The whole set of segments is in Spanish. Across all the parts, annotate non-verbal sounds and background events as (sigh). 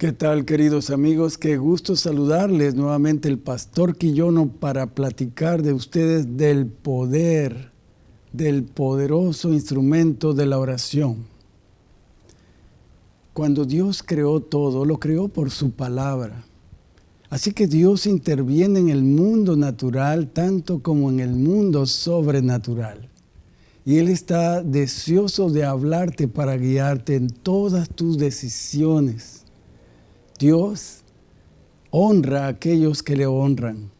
¿Qué tal, queridos amigos? Qué gusto saludarles nuevamente el pastor Quillono para platicar de ustedes del poder, del poderoso instrumento de la oración. Cuando Dios creó todo, lo creó por su palabra. Así que Dios interviene en el mundo natural tanto como en el mundo sobrenatural. Y Él está deseoso de hablarte para guiarte en todas tus decisiones Dios honra a aquellos que le honran,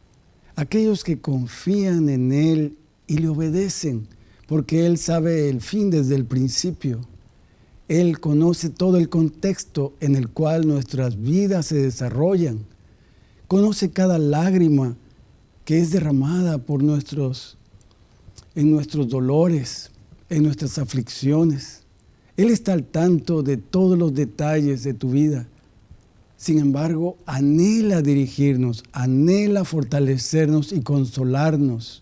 aquellos que confían en Él y le obedecen, porque Él sabe el fin desde el principio. Él conoce todo el contexto en el cual nuestras vidas se desarrollan. Conoce cada lágrima que es derramada por nuestros, en nuestros dolores, en nuestras aflicciones. Él está al tanto de todos los detalles de tu vida. Sin embargo, anhela dirigirnos, anhela fortalecernos y consolarnos.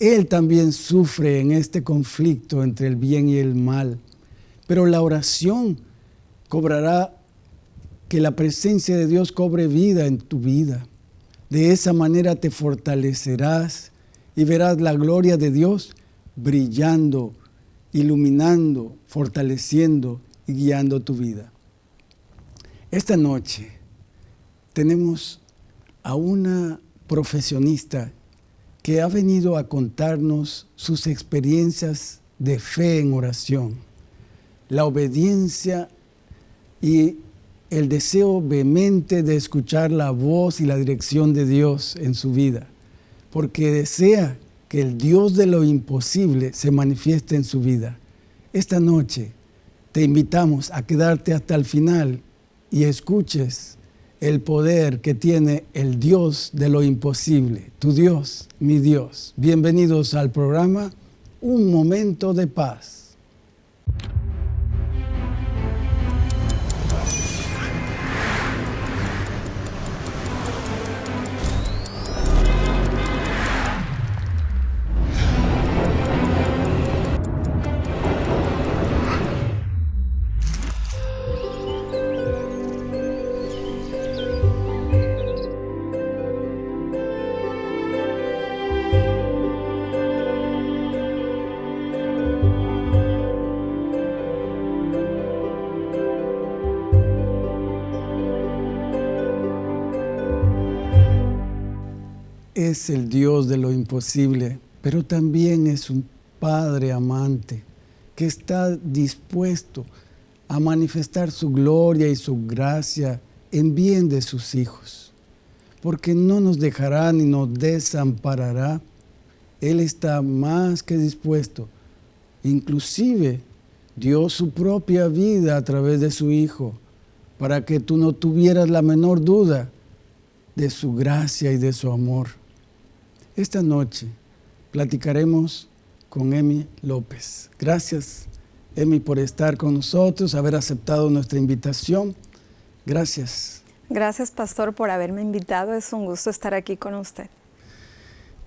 Él también sufre en este conflicto entre el bien y el mal. Pero la oración cobrará que la presencia de Dios cobre vida en tu vida. De esa manera te fortalecerás y verás la gloria de Dios brillando, iluminando, fortaleciendo y guiando tu vida. Esta noche tenemos a una profesionista que ha venido a contarnos sus experiencias de fe en oración, la obediencia y el deseo vehemente de escuchar la voz y la dirección de Dios en su vida, porque desea que el Dios de lo imposible se manifieste en su vida. Esta noche te invitamos a quedarte hasta el final y escuches el poder que tiene el Dios de lo imposible, tu Dios, mi Dios. Bienvenidos al programa Un Momento de Paz. Es el Dios de lo imposible, pero también es un Padre amante que está dispuesto a manifestar su gloria y su gracia en bien de sus hijos, porque no nos dejará ni nos desamparará. Él está más que dispuesto, inclusive dio su propia vida a través de su Hijo, para que tú no tuvieras la menor duda de su gracia y de su amor. Esta noche platicaremos con Emi López. Gracias, Emi, por estar con nosotros, haber aceptado nuestra invitación. Gracias. Gracias, Pastor, por haberme invitado. Es un gusto estar aquí con usted.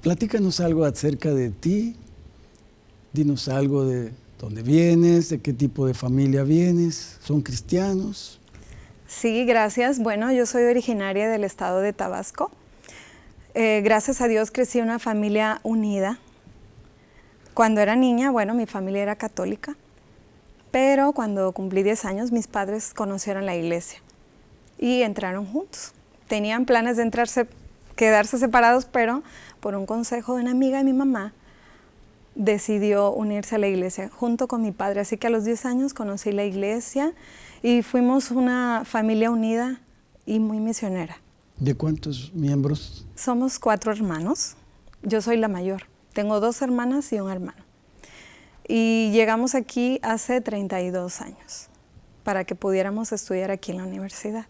Platícanos algo acerca de ti. Dinos algo de dónde vienes, de qué tipo de familia vienes. ¿Son cristianos? Sí, gracias. Bueno, yo soy originaria del estado de Tabasco. Eh, gracias a Dios crecí en una familia unida. Cuando era niña, bueno, mi familia era católica, pero cuando cumplí 10 años mis padres conocieron la iglesia y entraron juntos. Tenían planes de quedarse separados, pero por un consejo de una amiga de mi mamá, decidió unirse a la iglesia junto con mi padre. Así que a los 10 años conocí la iglesia y fuimos una familia unida y muy misionera. ¿De cuántos miembros? Somos cuatro hermanos. Yo soy la mayor. Tengo dos hermanas y un hermano. Y llegamos aquí hace 32 años para que pudiéramos estudiar aquí en la universidad.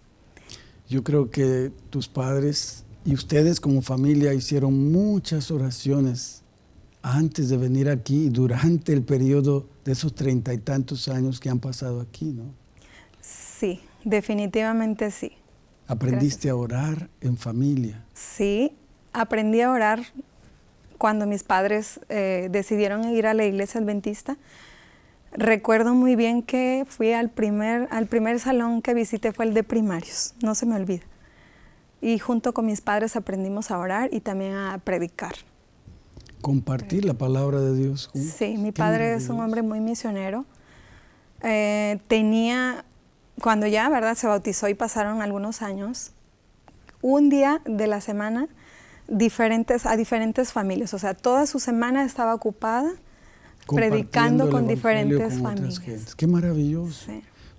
Yo creo que tus padres y ustedes como familia hicieron muchas oraciones antes de venir aquí y durante el periodo de esos treinta y tantos años que han pasado aquí, ¿no? Sí, definitivamente sí. ¿Aprendiste a orar en familia? Sí, aprendí a orar cuando mis padres eh, decidieron ir a la iglesia adventista. Recuerdo muy bien que fui al primer, al primer salón que visité fue el de primarios, no se me olvida. Y junto con mis padres aprendimos a orar y también a predicar. Compartir la palabra de Dios. Sí, mi padre es un hombre muy misionero. Eh, tenía, cuando ya, ¿verdad? Se bautizó y pasaron algunos años, un día de la semana diferentes, a diferentes familias. O sea, toda su semana estaba ocupada predicando con diferentes familias. Qué maravilloso.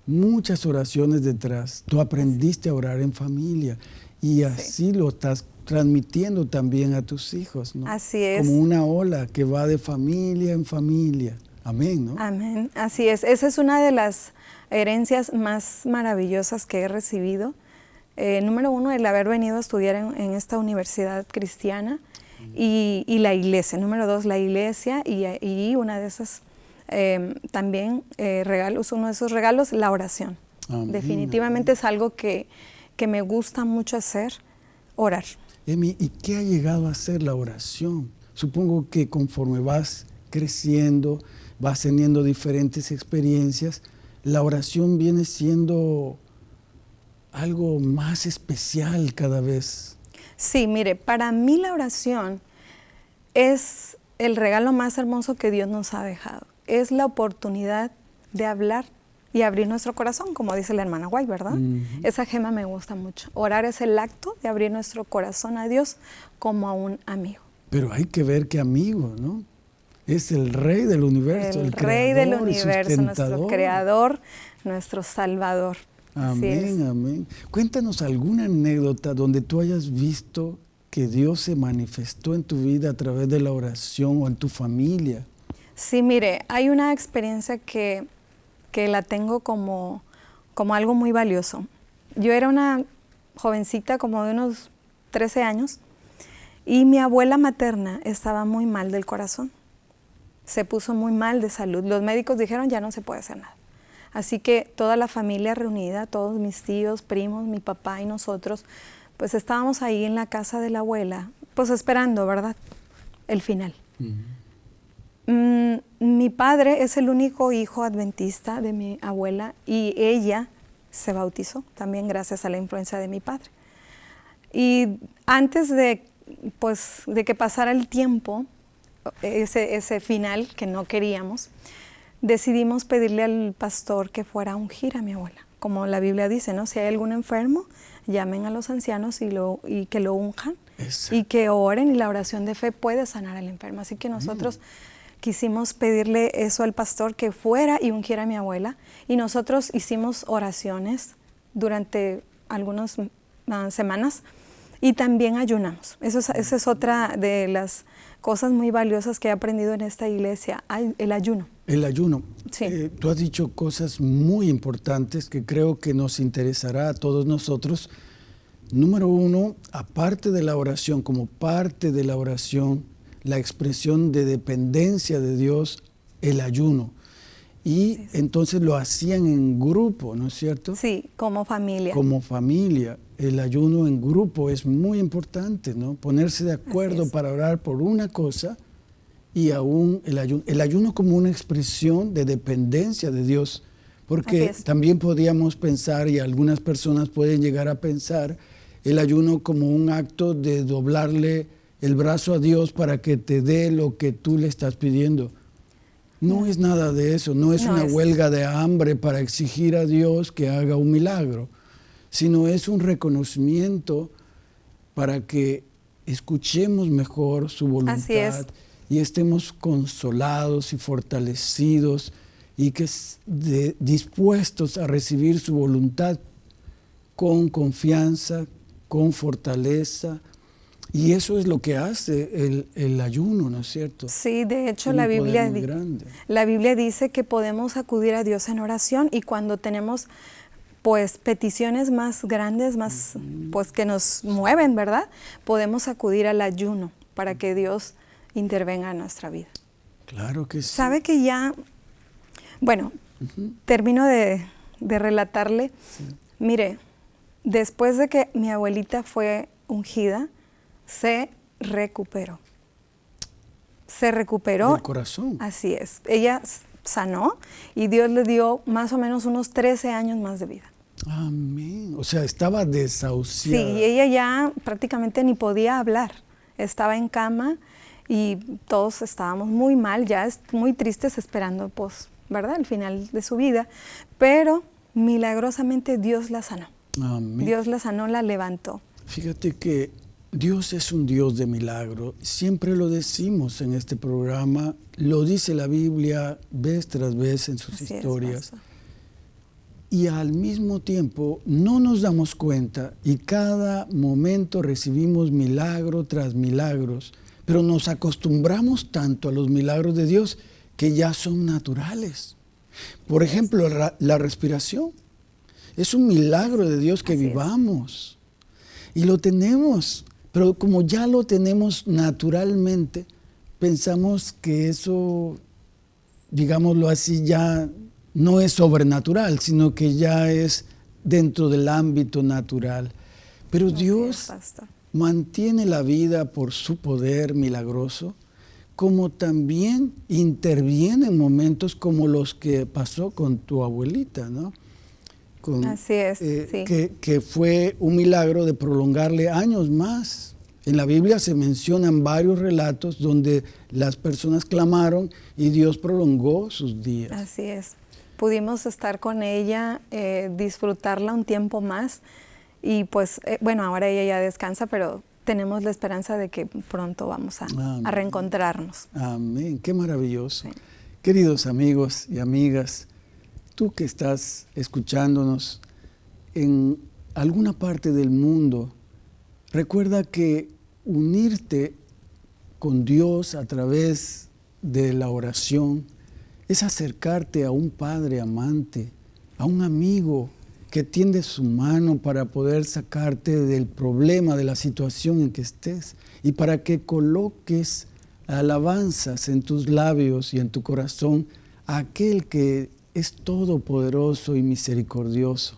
Muchas oraciones detrás. Tú aprendiste a orar en familia y así lo estás transmitiendo también a tus hijos, ¿no? Así es. Como una ola que va de familia en familia. Amén, ¿no? Amén. Así es. Esa es una de las herencias más maravillosas que he recibido. Eh, número uno, el haber venido a estudiar en esta universidad cristiana y, la iglesia. Número dos, la iglesia y, una de esas em, también eh, regalos, uno de esos regalos, la oración. Definitivamente es algo que, me gusta mucho hacer, orar. Emi, ¿y qué ha llegado a ser la oración? Supongo que conforme vas creciendo, vas teniendo diferentes experiencias, la oración viene siendo algo más especial cada vez. Sí, mire, para mí la oración es el regalo más hermoso que Dios nos ha dejado. Es la oportunidad de hablar y abrir nuestro corazón, como dice la hermana White, ¿verdad? Esa gema me gusta mucho. Orar es el acto de abrir nuestro corazón a Dios como a un amigo. Pero hay que ver qué amigo, ¿no? Es el rey del universo, el, rey del universo, nuestro creador, nuestro salvador. Amén, amén. Cuéntanos alguna anécdota donde tú hayas visto que Dios se manifestó en tu vida a través de la oración o en tu familia. Sí, mire, hay una experiencia que, que la tengo como, como algo muy valioso. Yo era una jovencita como de unos 13 años y mi abuela materna estaba muy mal del corazón. Se puso muy mal de salud. Los médicos dijeron ya no se puede hacer nada. Así que toda la familia reunida, todos mis tíos, primos, mi papá y nosotros, pues estábamos ahí en la casa de la abuela, pues esperando, ¿verdad? El final. Mm, mi padre es el único hijo adventista de mi abuela y ella se bautizó también gracias a la influencia de mi padre. Y antes de, pues, de que pasara el tiempo, ese, ese final que no queríamos, decidimos pedirle al pastor que fuera a ungir a mi abuela. Como la Biblia dice, ¿no? Si hay algún enfermo, llamen a los ancianos y, lo, y que lo unjan y que oren y la oración de fe puede sanar al enfermo. Así que nosotros quisimos pedirle eso al pastor que fuera y ungiera a mi abuela y nosotros hicimos oraciones durante algunas ah, semanas y también ayunamos. Eso esa es otra de las cosas muy valiosas que he aprendido en esta iglesia, el ayuno. El ayuno. Sí. Eh, tú has dicho cosas muy importantes que creo que nos interesará a todos nosotros. Número uno, aparte de la oración, como parte de la oración, la expresión de dependencia de Dios, el ayuno. Y entonces lo hacían en grupo, ¿no es cierto? Sí, como familia. Como familia. El ayuno en grupo es muy importante, ¿no? Ponerse de acuerdo para orar por una cosa y aún el ayuno, el ayuno como una expresión de dependencia de Dios, porque también podíamos pensar, y algunas personas pueden llegar a pensar, el ayuno como un acto de doblarle el brazo a Dios para que te dé lo que tú le estás pidiendo. No, es nada de eso, no es una huelga de hambre para exigir a Dios que haga un milagro, sino es un reconocimiento para que escuchemos mejor su voluntad y estemos consolados y fortalecidos y que dispuestos a recibir su voluntad con confianza, con fortaleza. Y eso es lo que hace el, ayuno, ¿no es cierto? Sí, de hecho la Biblia, la Biblia dice que podemos acudir a Dios en oración y cuando tenemos pues peticiones más grandes, más pues que nos mueven, ¿verdad? Podemos acudir al ayuno para que Dios intervenga en nuestra vida. Claro que sí. Sabe que ya, bueno, termino de, relatarle. Mire, después de que mi abuelita fue ungida, se recuperó. Se recuperó. El corazón. Así es. Ella sanó y Dios le dio más o menos unos 13 años más de vida. Amén. O sea, estaba desahuciada. Sí, y ella ya prácticamente ni podía hablar. Estaba en cama y todos estábamos muy mal, ya muy tristes esperando, pues, ¿verdad? El final de su vida. Pero milagrosamente Dios la sanó. Amén. Dios la sanó, la levantó. Fíjate que Dios es un Dios de milagro. Siempre lo decimos en este programa, lo dice la Biblia vez tras vez en sus historias. y al mismo tiempo no nos damos cuenta y cada momento recibimos milagro tras milagros, pero nos acostumbramos tanto a los milagros de Dios que ya son naturales. Por ejemplo, la, respiración. Es un milagro de Dios que vivamos. Y lo tenemos. Pero como ya lo tenemos naturalmente, pensamos que eso, digámoslo así, ya no es sobrenatural, sino que ya es dentro del ámbito natural. Pero Dios mantiene la vida por su poder milagroso, como también interviene en momentos como los que pasó con tu abuelita, ¿no? Así es, eh, que, fue un milagro de prolongarle años más. En la Biblia se mencionan varios relatos donde las personas clamaron y Dios prolongó sus días. Así es. Pudimos estar con ella, eh, disfrutarla un tiempo más y pues, eh, bueno, ahora ella ya descansa, pero tenemos la esperanza de que pronto vamos a, reencontrarnos. Amén, qué maravilloso. Queridos amigos y amigas, Tú que estás escuchándonos en alguna parte del mundo, recuerda que unirte con Dios a través de la oración es acercarte a un Padre amante, a un amigo que tiende su mano para poder sacarte del problema, de la situación en que estés y para que coloques alabanzas en tus labios y en tu corazón a aquel que es todopoderoso y misericordioso.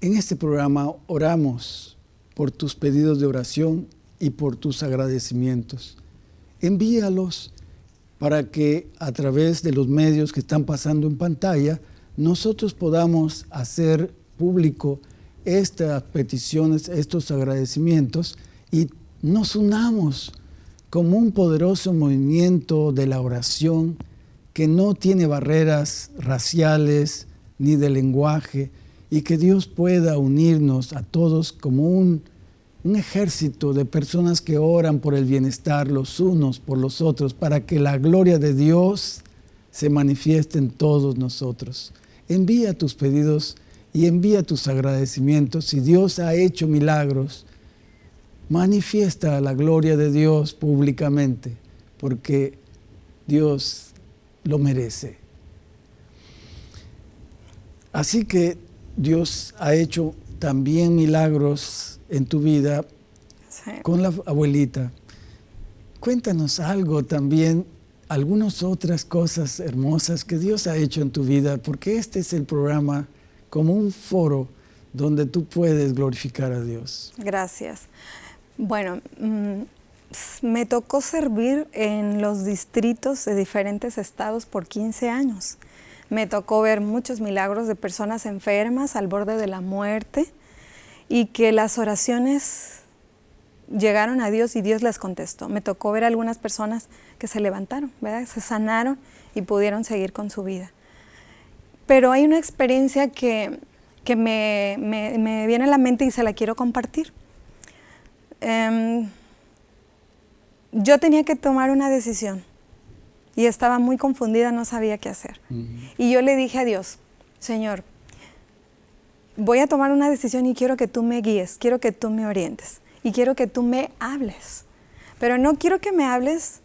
En este programa oramos por tus pedidos de oración y por tus agradecimientos. Envíalos para que a través de los medios que están pasando en pantalla, nosotros podamos hacer público estas peticiones, estos agradecimientos y nos unamos como un poderoso movimiento de la oración que no tiene barreras raciales ni de lenguaje y que Dios pueda unirnos a todos como un, un ejército de personas que oran por el bienestar los unos por los otros para que la gloria de Dios se manifieste en todos nosotros. Envía tus pedidos y envía tus agradecimientos. Si Dios ha hecho milagros, manifiesta la gloria de Dios públicamente, porque Dios lo merece. Así que Dios ha hecho también milagros en tu vida con la abuelita. Cuéntanos algo también, algunas otras cosas hermosas que Dios ha hecho en tu vida, porque este es el programa como un foro donde tú puedes glorificar a Dios. Gracias. Bueno, mm, me tocó servir en los distritos de diferentes estados por 15 años. Me tocó ver muchos milagros de personas enfermas al borde de la muerte y que las oraciones llegaron a Dios y Dios les contestó. Me tocó ver algunas personas que se levantaron, ¿verdad? se sanaron y pudieron seguir con su vida. Pero hay una experiencia que, me, viene a la mente y se la quiero compartir. Em, yo tenía que tomar una decisión y estaba muy confundida, no sabía qué hacer. Y yo le dije a Dios, Señor, voy a tomar una decisión y quiero que tú me guíes, quiero que tú me orientes y quiero que tú me hables. Pero no quiero que me hables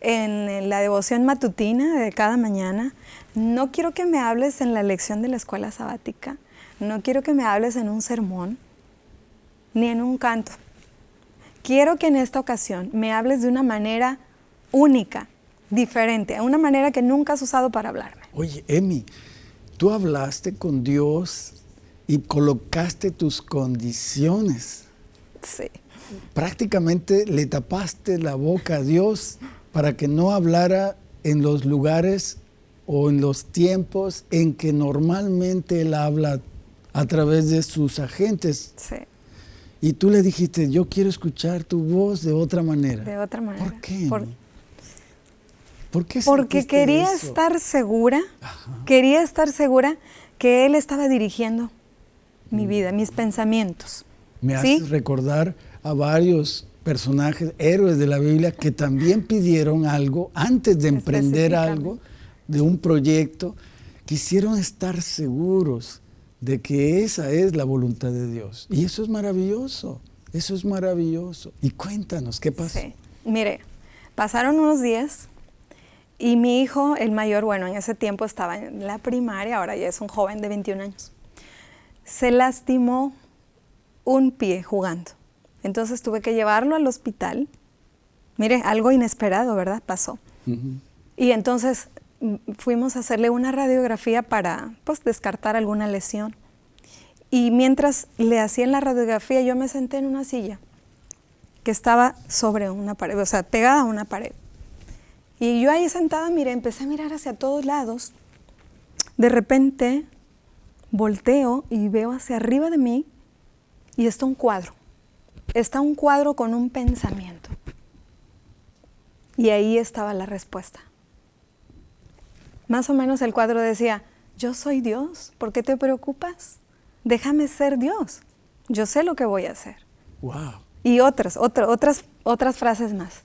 en la devoción matutina de cada mañana, no quiero que me hables en la lección de la escuela sabática, no quiero que me hables en un sermón, ni en un canto quiero que en esta ocasión me hables de una manera única, diferente, una manera que nunca has usado para hablarme. Oye, Emi, tú hablaste con Dios y colocaste tus condiciones. Sí. Prácticamente le tapaste la boca a Dios para que no hablara en los lugares o en los tiempos en que normalmente Él habla a través de sus agentes. Sí. Y tú le dijiste, yo quiero escuchar tu voz de otra manera. De otra manera. ¿Por qué? Por- ¿Por qué porque quería eso? estar segura, quería estar segura que Él estaba dirigiendo mi vida, mis pensamientos. Mm. Me ¿Sí? haces recordar a varios personajes, héroes de la Biblia, que también pidieron algo antes de emprender algo, de un proyecto. Quisieron estar seguros de que esa es la voluntad de Dios. Y eso es maravilloso, eso es maravilloso. Y cuéntanos, ¿qué pasó? Sí. Mire, pasaron unos días y mi hijo, el mayor, bueno, en ese tiempo estaba en la primaria, ahora ya es un joven de 21 años, se lastimó un pie jugando. Entonces tuve que llevarlo al hospital. Mire, algo inesperado, ¿verdad? Pasó. Y entonces fuimos a hacerle una radiografía para pues, descartar alguna lesión. Y mientras le hacían la radiografía, yo me senté en una silla que estaba sobre una pared, o sea, pegada a una pared. Y yo ahí sentada, mire, empecé a mirar hacia todos lados. De repente volteo y veo hacia arriba de mí y está un cuadro. Está un cuadro con un pensamiento. Y ahí estaba la respuesta. Más o menos el cuadro decía, yo soy Dios, ¿por qué te preocupas? Déjame ser Dios, yo sé lo que voy a hacer. Wow. Y otras, otra- otras, otras frases más.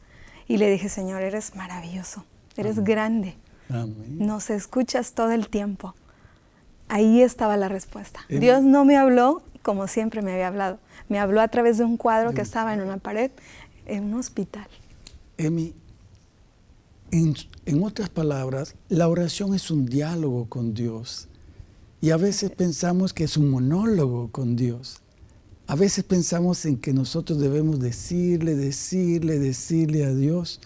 Y le dije, Señor, eres maravilloso, eres grande, Amén. nos escuchas todo el tiempo. Ahí estaba la respuesta. Dios no me habló como siempre me había hablado. Me habló a través de un cuadro que estaba en una pared en un hospital. Emi, en, otras palabras, la oración es un diálogo con Dios. Y a veces pensamos que es un monólogo con Dios. A veces pensamos en que nosotros debemos decirle, decirle, decirle a Dios.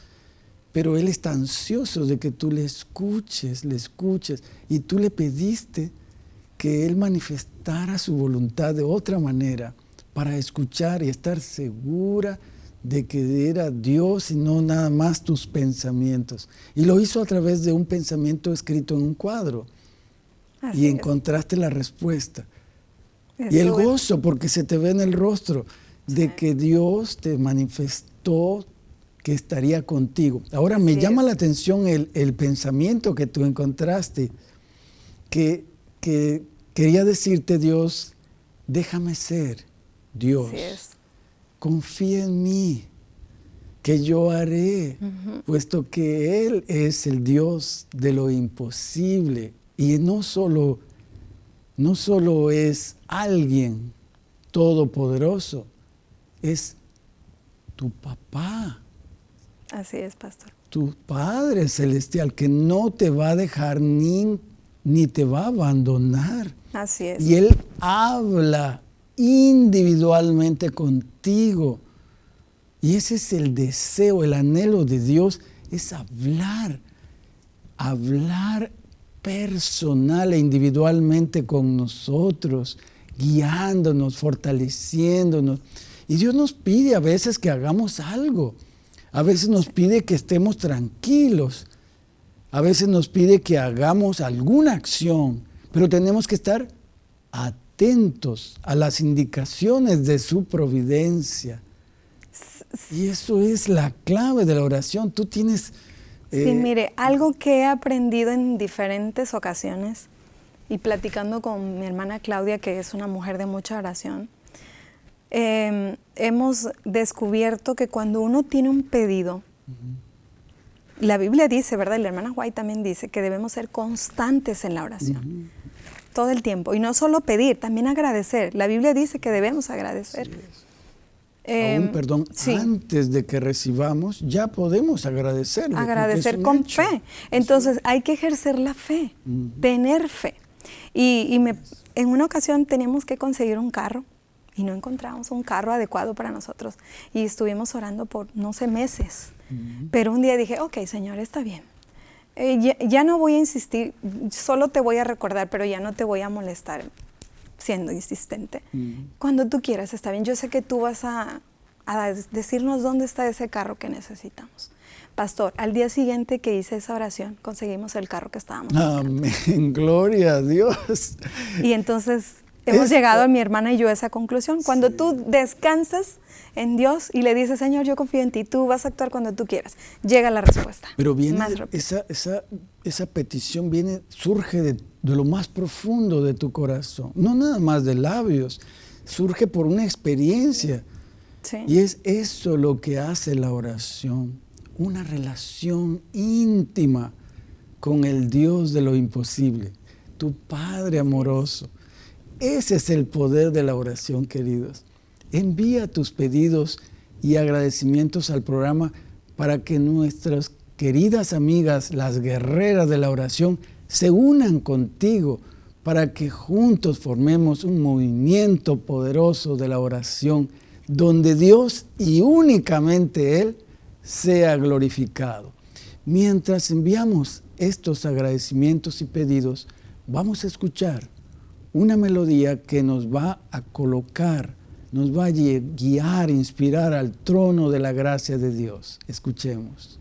Pero Él está ansioso de que tú le escuches, le escuches. Y tú le pediste que Él manifestara su voluntad de otra manera para escuchar y estar segura de que era Dios y no nada más tus pensamientos. Y lo hizo a través de un pensamiento escrito en un cuadro. Así y es. encontraste la respuesta. Y el gozo, porque se te ve en el rostro, de que Dios te manifestó que estaría contigo. Ahora me llama la atención el, el pensamiento que tú encontraste, que, que quería decirte Dios, déjame ser Dios, Así es. Confía en mí, que yo haré, puesto que Él es el Dios de lo imposible y no solo, no solo es alguien todopoderoso, es tu papá, Así es, pastor. tu Padre Celestial, que no te va a dejar ni, ni te va a abandonar. Así es. Y Él habla individualmente contigo. Y ese es el deseo, el anhelo de Dios, es hablar, hablar personal e individualmente con nosotros, guiándonos, fortaleciéndonos. Y Dios nos pide a veces que hagamos algo. A veces nos pide que estemos tranquilos. A veces nos pide que hagamos alguna acción, pero tenemos que estar atentos a las indicaciones de su providencia. Y eso es la clave de la oración. Tú tienes... Sí, eh, mire, algo que he aprendido en diferentes ocasiones y platicando con mi hermana Claudia, que es una mujer de mucha oración, eh, hemos descubierto que cuando uno tiene un pedido, la Biblia dice, ¿verdad? Y la hermana White también dice que debemos ser constantes en la oración. Todo el tiempo. Y no solo pedir, también agradecer. La Biblia dice que debemos agradecer. aún, Eh, perdón, sí. antes de que recibamos, ya podemos agradecerle. agradecer un con hecho. fe. Entonces hay que ejercer la fe, tener fe. Y, y me- en una ocasión teníamos que conseguir un carro y no encontramos un carro adecuado para nosotros. Y estuvimos orando por, no sé, meses. Pero un día dije, ok, Señor, está bien. Eh, ya, ya no voy a insistir, solo te voy a recordar, pero ya no te voy a molestar siendo insistente. Cuando tú quieras, está bien. Yo sé que tú vas a, a decirnos dónde está ese carro que necesitamos. Pastor, al día siguiente que hice esa oración, conseguimos el carro que estábamos buscando. Amén, (laughs) gloria a Dios. Y entonces hemos llegado, mi hermana y yo, a esa conclusión. Cuando tú descansas en Dios y le dices, Señor, yo confío en ti, tú vas a actuar cuando tú quieras, llega la respuesta. Pero viene, esa, esa, esa, petición viene, surge de, de lo más profundo de tu corazón, no nada más de labios, surge por una experiencia. Y es eso lo que hace la oración, una relación íntima con el Dios de lo imposible, tu Padre amoroso. Ese es el poder de la oración, queridos. Envía tus pedidos y agradecimientos al programa para que nuestras queridas amigas, las guerreras de la oración, se unan contigo para que juntos formemos un movimiento poderoso de la oración donde Dios y únicamente Él sea glorificado. Mientras enviamos estos agradecimientos y pedidos, vamos a escuchar una melodía que nos va a colocar, nos va a guiar, inspirar al trono de la gracia de Dios. Escuchemos.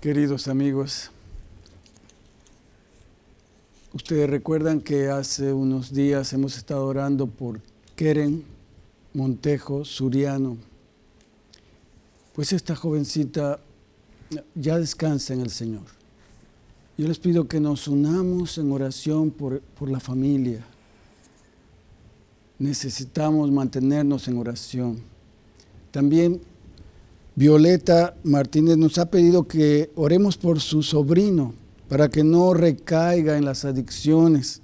Queridos amigos, ustedes recuerdan que hace unos días hemos estado orando por Keren Montejo Suriano. Pues esta jovencita ya descansa en el Señor. Yo les pido que nos unamos en oración por, por la familia. Necesitamos mantenernos en oración. También Violeta Martínez nos ha pedido que oremos por su sobrino para que no recaiga en las adicciones.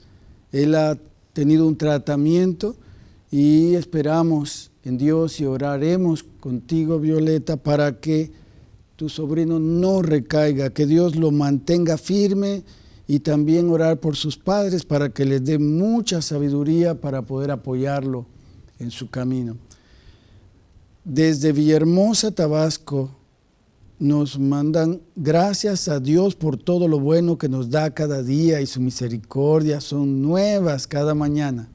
Él ha tenido un tratamiento y esperamos en Dios y oraremos contigo, Violeta, para que tu sobrino no recaiga, que Dios lo mantenga firme y también orar por sus padres para que les dé mucha sabiduría para poder apoyarlo en su camino. Desde Villahermosa, Tabasco, nos mandan gracias a Dios por todo lo bueno que nos da cada día y su misericordia son nuevas cada mañana.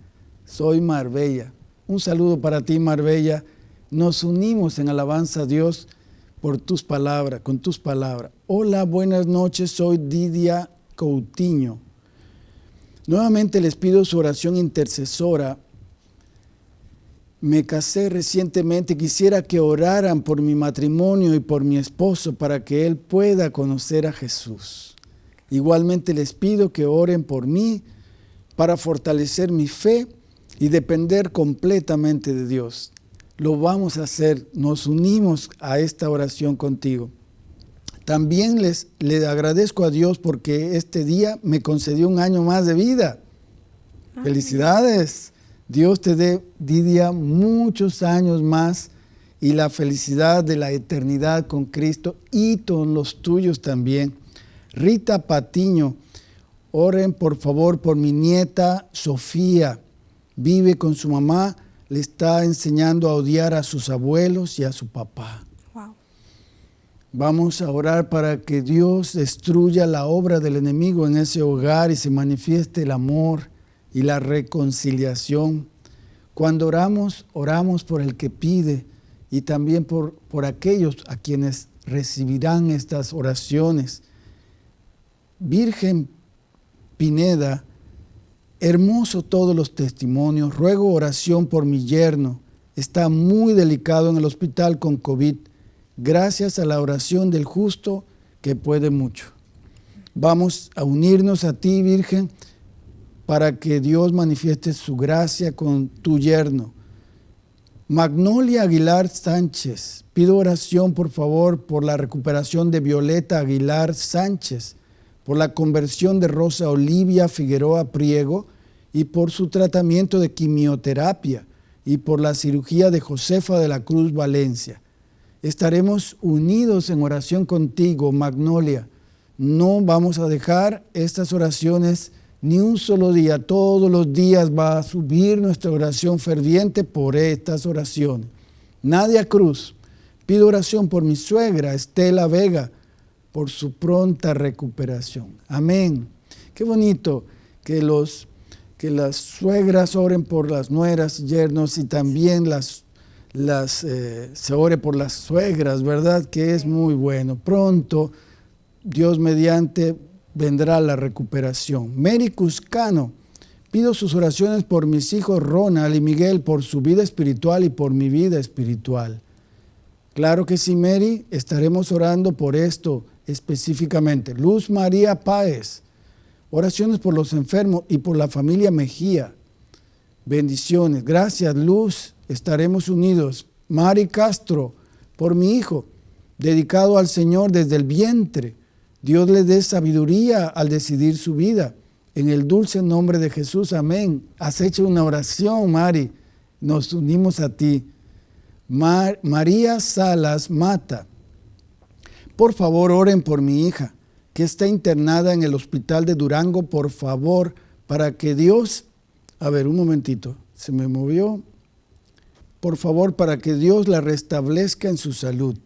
Soy Marbella. Un saludo para ti, Marbella. Nos unimos en alabanza a Dios por tus palabras, con tus palabras. Hola, buenas noches, soy Didia Coutinho. Nuevamente les pido su oración intercesora me casé recientemente, quisiera que oraran por mi matrimonio y por mi esposo para que él pueda conocer a Jesús. Igualmente les pido que oren por mí para fortalecer mi fe y depender completamente de Dios. Lo vamos a hacer, nos unimos a esta oración contigo. También les, le agradezco a Dios porque este día me concedió un año más de vida. Felicidades. Dios te dé, Didia, muchos años más y la felicidad de la eternidad con Cristo y con los tuyos también. Rita Patiño, oren por favor por mi nieta Sofía. Vive con su mamá, le está enseñando a odiar a sus abuelos y a su papá. Vamos a orar para que Dios destruya la obra del enemigo en ese hogar y se manifieste el amor y la reconciliación. Cuando oramos, oramos por el que pide y también por, por aquellos a quienes recibirán estas oraciones. Virgen Pineda, hermoso todos los testimonios, ruego oración por mi yerno, está muy delicado en el hospital con COVID, gracias a la oración del justo que puede mucho. Vamos a unirnos a ti, Virgen, para que Dios manifieste su gracia con tu yerno. Magnolia Aguilar Sánchez, pido oración por favor por la recuperación de Violeta Aguilar Sánchez, por la conversión de Rosa Olivia Figueroa Priego y por su tratamiento de quimioterapia y por la cirugía de Josefa de la Cruz Valencia. Estaremos unidos en oración contigo, Magnolia. No vamos a dejar estas oraciones ni un solo día, todos los días va a subir nuestra oración ferviente por estas oraciones. Nadia Cruz, pido oración por mi suegra Estela Vega, por su pronta recuperación. Amén. Qué bonito que, los, que las suegras oren por las nueras, yernos y también las, eh, se ore por las suegras, ¿verdad? Que es muy bueno. Pronto, Dios mediante, vendrá la recuperación. Mary Cuscano, pido sus oraciones por mis hijos Ronald y Miguel, por su vida espiritual y por mi vida espiritual. Claro que sí, Mary, estaremos orando por esto específicamente. Luz María Páez, oraciones por los enfermos y por la familia Mejía. Bendiciones. Gracias, Luz. Estaremos unidos. Mari Castro, por mi hijo, dedicado al Señor desde el vientre. Dios le dé sabiduría al decidir su vida. En el dulce nombre de Jesús, amén. Has hecho una oración, Mari. Nos unimos a ti. María Salas Mata. Por favor, oren por mi hija, que está internada en el hospital de Durango, por favor, para que Dios... A ver, un momentito, se me movió. Por favor, para que Dios la restablezca en su salud.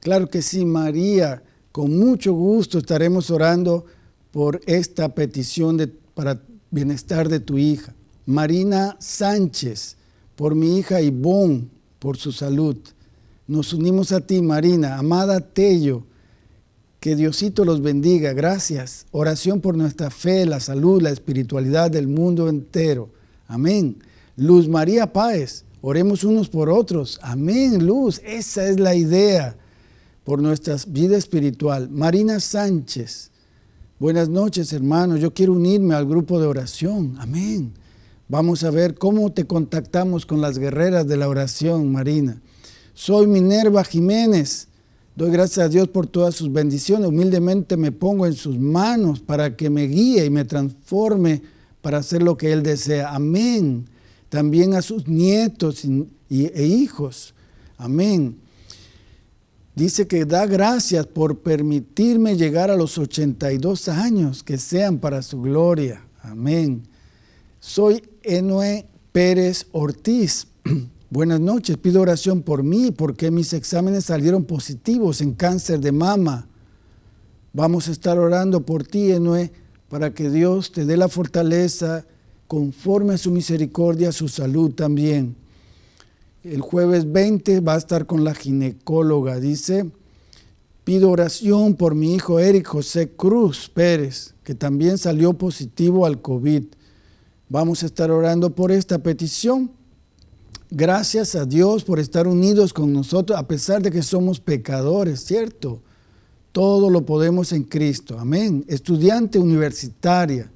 Claro que sí, María con mucho gusto estaremos orando por esta petición de, para bienestar de tu hija. Marina Sánchez, por mi hija Ivonne, por su salud. Nos unimos a ti, Marina. Amada Tello, Que Diosito los bendiga. Gracias. Oración por nuestra fe, la salud, la espiritualidad del mundo entero. Amén. Luz María Páez. Oremos unos por otros. Amén, Luz. Esa es la idea por nuestra vida espiritual. Marina Sánchez. Buenas noches, hermanos. Yo quiero unirme al grupo de oración. Amén. Vamos a ver cómo te contactamos con las guerreras de la oración, Marina. Soy Minerva Jiménez. Doy gracias a Dios por todas sus bendiciones. Humildemente me pongo en sus manos para que me guíe y me transforme para hacer lo que Él desea. Amén. También a sus nietos e hijos. Amén. Dice que da gracias por permitirme llegar a los 82 años, que sean para su gloria. Amén. Soy Enoe Pérez Ortiz. (clears throat) Buenas noches, pido oración por mí porque mis exámenes salieron positivos en cáncer de mama. Vamos a estar orando por ti, Enoe, para que Dios te dé la fortaleza conforme a su misericordia, su salud también. El jueves 20 va a estar con la ginecóloga. Dice, pido oración por mi hijo Eric José Cruz Pérez, que también salió positivo al COVID. Vamos a estar orando por esta petición Gracias a Dios por estar unidos con nosotros, a pesar de que somos pecadores, ¿cierto? Todo lo podemos en Cristo. Amén. Estudiante universitaria.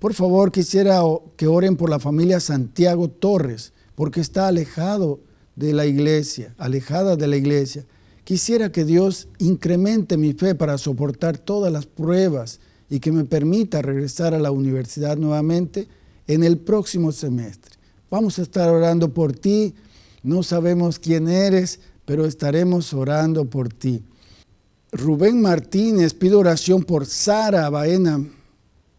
Por favor, quisiera que oren por la familia Santiago Torres, porque está alejado de la iglesia, alejada de la iglesia. Quisiera que Dios incremente mi fe para soportar todas las pruebas y que me permita regresar a la universidad nuevamente en el próximo semestre. Vamos a estar orando por ti. No sabemos quién eres, pero estaremos orando por ti. Rubén Martínez pide oración por Sara Baena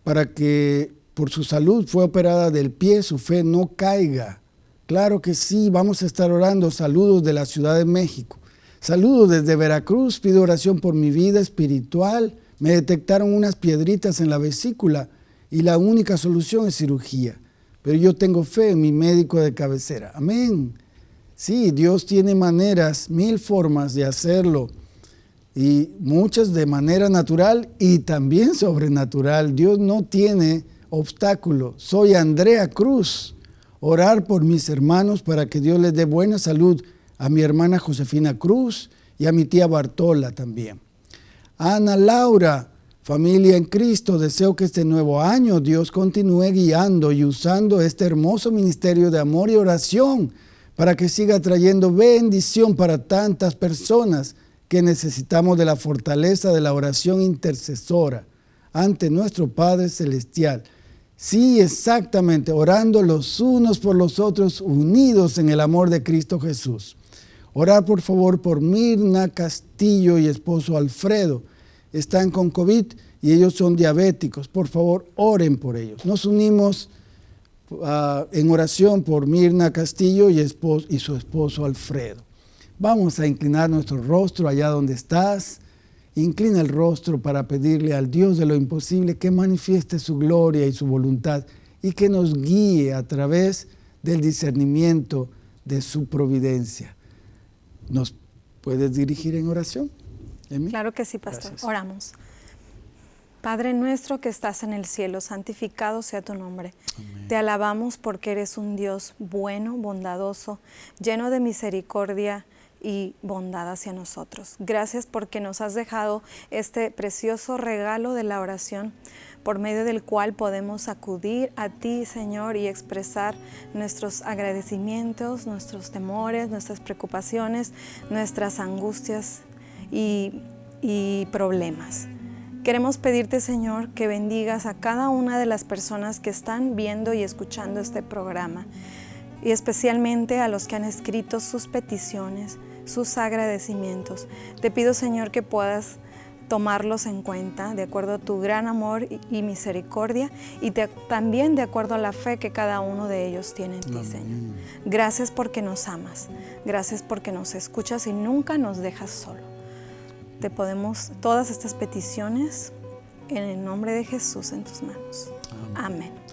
para que por su salud fue operada del pie, su fe no caiga. Claro que sí, vamos a estar orando. Saludos de la Ciudad de México. Saludos desde Veracruz, pido oración por mi vida espiritual. Me detectaron unas piedritas en la vesícula y la única solución es cirugía pero yo tengo fe en mi médico de cabecera. Amén. Sí, Dios tiene maneras, mil formas de hacerlo, y muchas de manera natural y también sobrenatural. Dios no tiene obstáculo. Soy Andrea Cruz. Orar por mis hermanos para que Dios les dé buena salud a mi hermana Josefina Cruz y a mi tía Bartola también. Ana Laura, Familia en Cristo, deseo que este nuevo año Dios continúe guiando y usando este hermoso ministerio de amor y oración para que siga trayendo bendición para tantas personas que necesitamos de la fortaleza de la oración intercesora ante nuestro Padre Celestial. Sí, exactamente, orando los unos por los otros, unidos en el amor de Cristo Jesús. Orar por favor por Mirna Castillo y esposo Alfredo están con COVID y ellos son diabéticos. Por favor, oren por ellos. Nos unimos ah, en oración por Mirna Castillo y, y su esposo Alfredo. Vamos a inclinar nuestro rostro allá donde estás. Inclina el rostro para pedirle al Dios de lo imposible que manifieste su gloria y su voluntad y que nos guíe a través del discernimiento de su providencia. ¿Nos puedes dirigir en oración? Claro que sí, pastor. Oramos. Padre nuestro que estás en el cielo, santificado sea tu nombre. Te alabamos porque eres un Dios bueno, bondadoso, lleno de misericordia y bondad hacia nosotros. Gracias porque nos has dejado este precioso regalo de la oración por medio del cual podemos acudir a ti, Señor, y expresar nuestros agradecimientos, nuestros temores, nuestras preocupaciones, nuestras angustias y, problemas. Queremos pedirte, Señor, que bendigas a cada una de las personas que están viendo y escuchando este programa, y especialmente a los que han escrito sus peticiones, sus agradecimientos. Te pido, Señor, que puedas tomarlos en cuenta de acuerdo a tu gran amor y misericordia y también de acuerdo a la fe que cada uno de ellos tiene en ti, Señor. Gracias porque nos amas, gracias porque nos escuchas y nunca nos dejas solo te podemos todas estas peticiones en el nombre de Jesús en tus manos. Amén.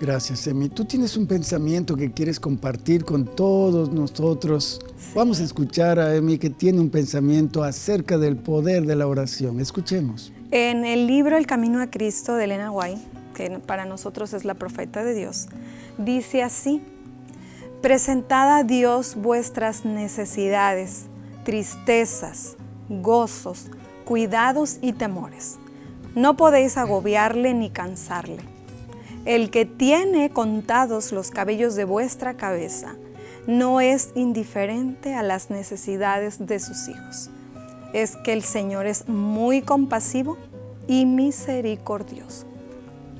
Gracias, Emi. Tú tienes un pensamiento que quieres compartir con todos nosotros. Vamos a escuchar a Emi que tiene un pensamiento acerca del poder de la oración. Escuchemos. En el libro El Camino a Cristo de Elena White, que para nosotros es la profeta de Dios, dice así, presentad a Dios vuestras necesidades, tristezas, gozos, cuidados y temores. No podéis agobiarle ni cansarle el que tiene contados los cabellos de vuestra cabeza no es indiferente a las necesidades de sus hijos. Es que el Señor es muy compasivo y misericordioso.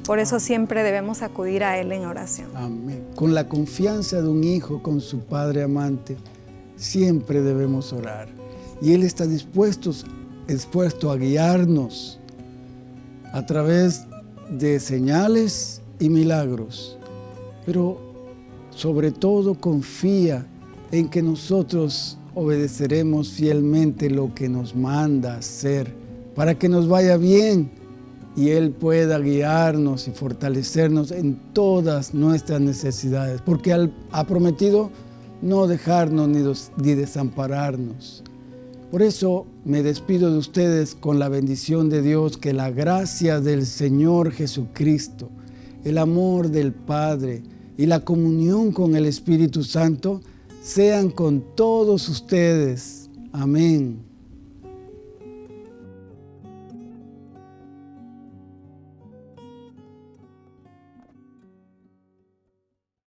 Por eso siempre debemos acudir a Él en oración. Amén. Con la confianza de un hijo con su padre amante, siempre debemos orar. Y Él está dispuesto, dispuesto a guiarnos a través de señales y milagros, pero sobre todo confía en que nosotros obedeceremos fielmente lo que nos manda hacer para que nos vaya bien y Él pueda guiarnos y fortalecernos en todas nuestras necesidades, porque ha prometido no dejarnos ni desampararnos. Por eso me despido de ustedes con la bendición de Dios, que la gracia del Señor Jesucristo, el amor del Padre y la comunión con el Espíritu Santo sean con todos ustedes. Amén.